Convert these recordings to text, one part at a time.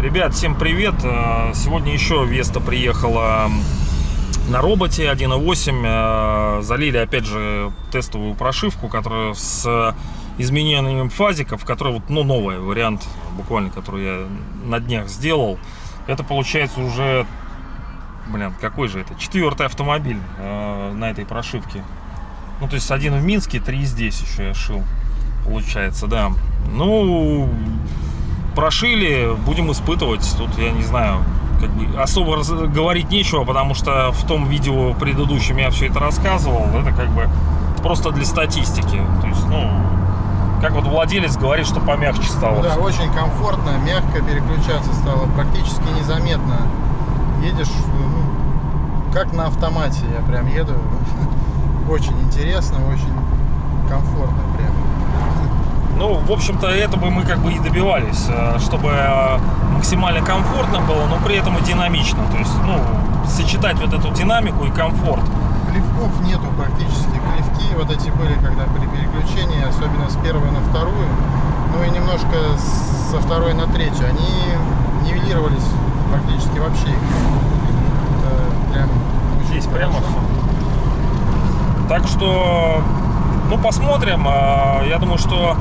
Ребят, всем привет! Э, Сегодня еще Веста приехала на роботе 1.8. Э, Залили опять же тестовую прошивку, которая с изменениями фазиков, которая вот, ну, новый вариант, буквально, который я на днях сделал. Это получается уже, блин, какой же это? Четвертый автомобиль э, на этой прошивке. Ну, то есть один в Минске, три здесь еще я шил. Получается, да. Ну, прошили, будем испытывать. Тут, я не знаю, как бы особо говорить нечего, потому что в том видео предыдущем я все это рассказывал. Это как бы просто для статистики. То есть, ну, как вот владелец говорит, что помягче стало. Да, очень комфортно, мягко переключаться стало, практически незаметно. Едешь, ну, как на автомате, я прям еду. Очень интересно, очень комфортно прям. Ну, в общем-то, этого мы как бы и добивались, э, чтобы э, максимально комфортно было, но при этом и динамично. То есть, ну, сочетать вот эту динамику и комфорт. Плевков нету практически. Плевки вот эти были, когда при переключении, особенно с первой на вторую, ну и немножко со второй на третью, они нивелировались практически вообще. Здесь прямо всё. Так что, ну, посмотрим. А, Я думаю, что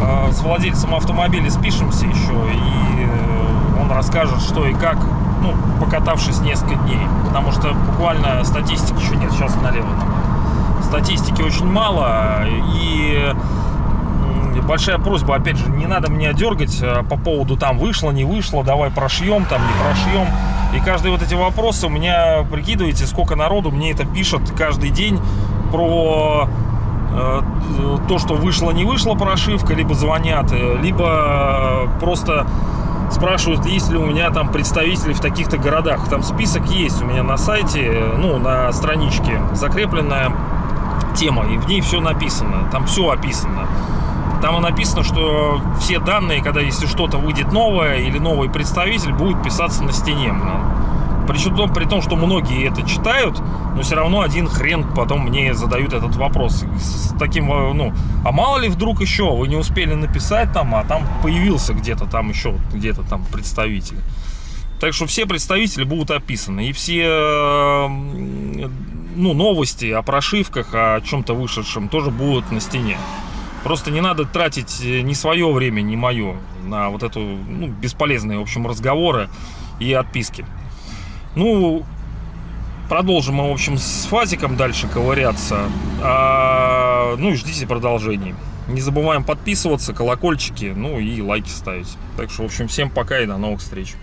а, с владельцем автомобиля спишемся еще, и э, он расскажет, что и как, ну, покатавшись несколько дней. Потому что буквально статистики еще нет. Сейчас налево. Статистики очень мало, и большая просьба, опять же, не надо меня дергать э, по поводу там вышло, не вышло, давай прошьем, там не прошьем. И каждые вот эти вопросы у меня, прикидываете, сколько народу мне это пишет каждый день про э, то, что вышло, не вышла прошивка, либо звонят, э, либо просто спрашивают, есть ли у меня там представители в таких-то городах. Там список есть у меня на сайте, ну, на страничке, закрепленная тема, и в ней все написано, там все описано. Там и написано, что все данные, когда если что-то выйдет новое или новый представитель, будет писаться на стене. Причем том- при том, что многие это читают, но все равно один хрен потом мне задают этот вопрос. С таким, э, ну, а мало ли вдруг еще вы не успели написать там, а там появился где-то там еще, где-то там представитель. Так что все представители будут описаны. И все э, ну, новости о прошивках, о чем-то вышедшем тоже будут на стене. Просто не надо тратить э, ни свое время, ни мое на вот эту ну, бесполезные, в общем, разговоры и отписки. Ну, продолжим мы, в общем, с Фазиком дальше ковыряться. А, ну и ждите продолжений. Не забываем подписываться, колокольчики, ну и лайки ставить. Так что, в общем, всем пока и до новых встреч.